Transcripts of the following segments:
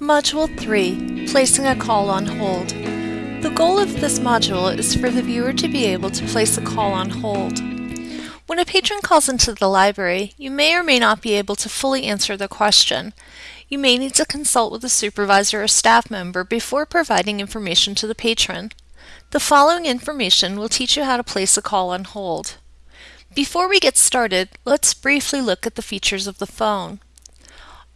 Module 3, Placing a Call on Hold. The goal of this module is for the viewer to be able to place a call on hold. When a patron calls into the library, you may or may not be able to fully answer the question. You may need to consult with a supervisor or staff member before providing information to the patron. The following information will teach you how to place a call on hold. Before we get started, let's briefly look at the features of the phone.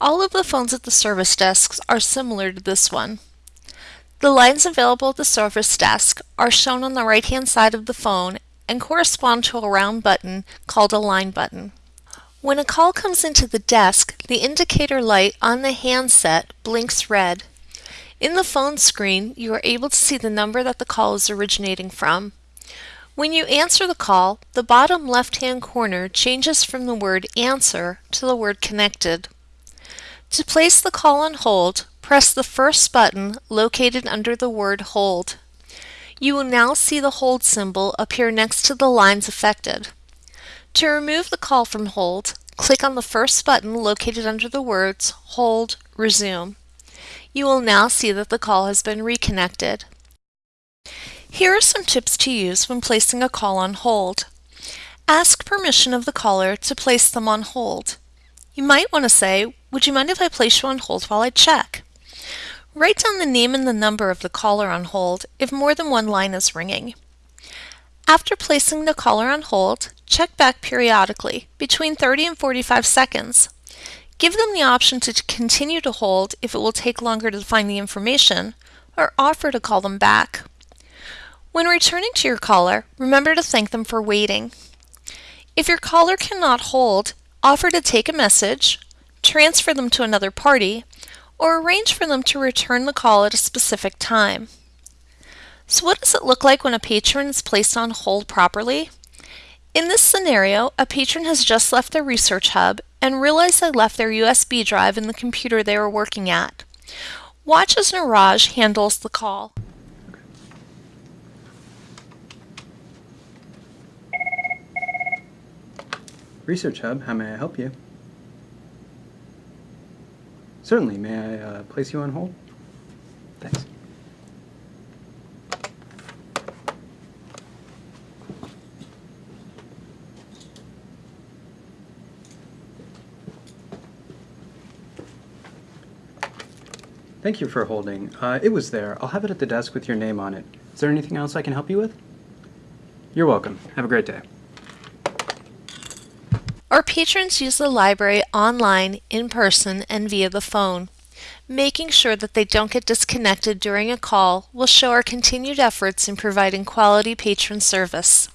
All of the phones at the service desks are similar to this one. The lines available at the service desk are shown on the right hand side of the phone and correspond to a round button called a line button. When a call comes into the desk, the indicator light on the handset blinks red. In the phone screen, you are able to see the number that the call is originating from. When you answer the call, the bottom left-hand corner changes from the word answer to the word connected. To place the call on hold, press the first button located under the word hold. You will now see the hold symbol appear next to the lines affected. To remove the call from hold, click on the first button located under the words Hold Resume. You will now see that the call has been reconnected. Here are some tips to use when placing a call on hold. Ask permission of the caller to place them on hold. You might want to say, would you mind if I place you on hold while I check? Write down the name and the number of the caller on hold if more than one line is ringing. After placing the caller on hold, check back periodically, between 30 and 45 seconds. Give them the option to continue to hold if it will take longer to find the information, or offer to call them back. When returning to your caller, remember to thank them for waiting. If your caller cannot hold, offer to take a message, transfer them to another party, or arrange for them to return the call at a specific time. So what does it look like when a patron is placed on hold properly? In this scenario, a patron has just left their research hub and realized they left their USB drive in the computer they were working at. Watch as Niraj handles the call. Research Hub, how may I help you? Certainly, may I uh, place you on hold? Thanks. Thank you for holding. Uh, it was there. I'll have it at the desk with your name on it. Is there anything else I can help you with? You're welcome. Have a great day. Our patrons use the library online, in person, and via the phone. Making sure that they don't get disconnected during a call will show our continued efforts in providing quality patron service.